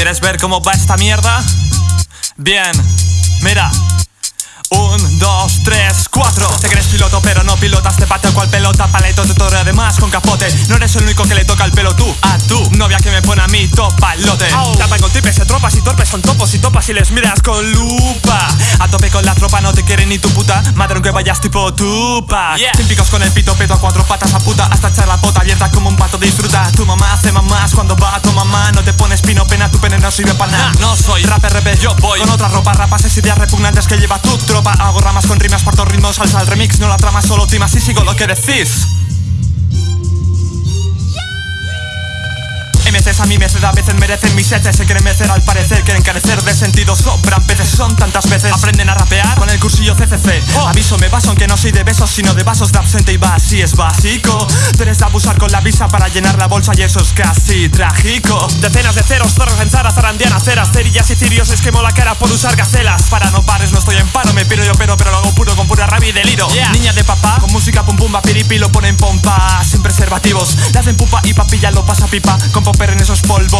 ¿Quieres ver cómo va esta mierda? Bien, mira. Un, dos, tres, cuatro. Te crees piloto pero no pilotas. Te pateo cual pelota, paleto te torre además con capote. No eres el único que le toca el pelo tú. A tu novia que me pone a mí topalote. Tapan con tipes de tropas y torpes son topos y topas y les miras con lupa. A tope con la tropa no te quiere ni tu puta. Madre aunque vayas tipo tupa. Yeah. Típicos con el pito peto a cuatro patas a puta. Hasta echar la pota abierta como un pato disfruta. Tu mamá hace mamás. Cuando va a tu mamá No te pones pino pena, tu pene no sirve para nada. No soy rapper, yo voy. Con otra ropa, rapas, ideas repugnantes que lleva tu tropa. Hago ramas con rimas, parto ritmos, salsa al remix No la trama, solo timas y sigo lo que decís MCs a mí me a veces merecen mis heces. Se quieren mecer al parecer, quieren carecer de sentido. Sobran peces, son tantas veces. Aprenden a rapear con el cursillo CCC oh. Aviso, me baso aunque no soy de besos Sino de vasos de absente y va así es básico. Tienes abusar con la visa para llenar la bolsa Y eso es casi trágico. Decenas de ceros, zorros en zara, zarandiana, ceras Cerillas y cirios, esquemo la cara por usar gacelas. Para no pares, no estoy en paro, me piro yo pero Pero lo hago puro con pura rabia y deliro Niña de papá, con música pum pum, piripi lo ponen pompa. Sin preservativos, le hacen pupa y papilla lo pasa pipa. Con popper en esos polvos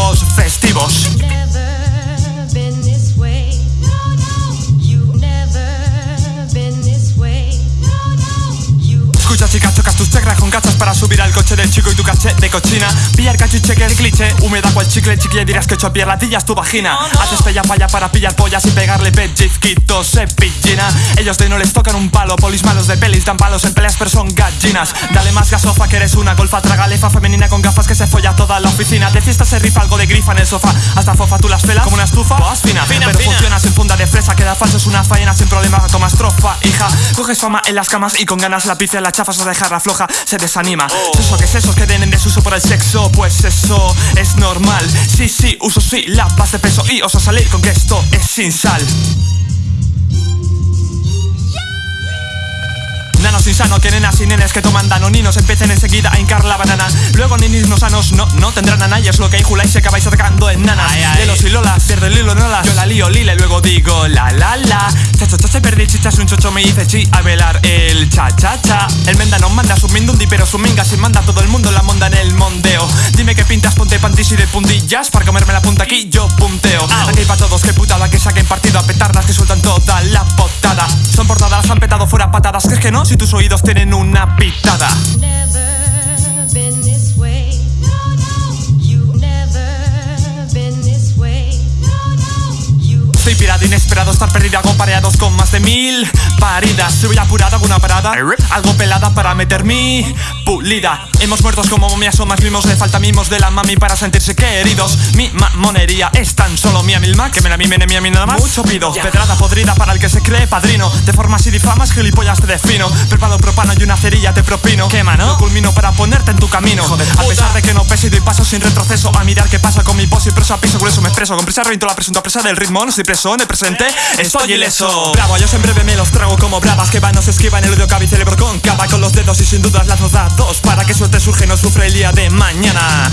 Escucha chica, chocas tus chakras con cachas para subir al coche del chico y tu caché de cochina. Pillar cachiche que el cliché, húmeda cual chicle chiquilla dirás que hecho latillas tu vagina. Haces pella falla para pillar pollas y pegarle pellizquitos se pillina. Ellos de no les tocan un palo, polis malos de pelis dan palos en peleas pero son gallinas. Dale más gasofa que eres una golfa tragalefa femenina con gafas que se folla toda la oficina. De fiesta se rifa algo de grifa en el sofá Hasta fofa tú las pelas como una estufa. Vas fina, fina pero funciona sin funda de fresa Queda falso es una faena sin problema tomas trofa Hija, coges fama en las camas y con ganas la pizza la chafas o dejarla floja Se desanima. Eso que es eso que den en desuso por el sexo. Pues eso es normal. Sí, sí, uso sí, la paz de peso Y oso salir con que esto es sin sal Nanos insano, que nenas y nenes que toman danoninos Empiecen enseguida a hincar la banana. Luego ninis no sanos, no, no tendrán a nadie Es lo que injuláis y acabáis atacando en nanas. Lelos y lolas, pierde el hilo, no las Yo la lío, lile, luego digo la la la. Chacho, chacho, perdí chichas, un chocho me dice chi A velar el cha cha cha. El menda no manda, su mindundi pero su minga Se manda todo el mundo la monda en el mondeo. Dime que pintas, ponte pantis y de puntillas Para comerme la punta aquí, yo punteo. Aquí pa' todos, que Si tus oídos tienen una pitada Estoy pirado, inesperado, estar perdido pareados con más de mil paridas. Si voy apurado, alguna parada Algo pelada para meter mi pulida. Hemos muertos como momias o más mimos Le falta mimos de la mami para sentirse queridos. Mi mamonería es tan solo mía milma Que me la mimen en a mí nada más. Mucho pido, pedrada podrida para el que se cree padrino. De formas y difamas, gilipollas te defino. Preparo propano y una cerilla te propino. Quema, ¿no? culmino para ponerte en tu camino. A pesar de que no peso y doy paso sin retroceso A mirar qué pasa con mi pos y preso a piso eso me expreso. Con presa reviento la presunta presa del ritmo No estoy en el presente, estoy ileso. Bravo, yo siempre me los trago como bravas Que van, no se esquivan el odio cabe y cerebro con cava Con los dedos y sin dudas las dos Para que suerte surge no sufre el día de mañana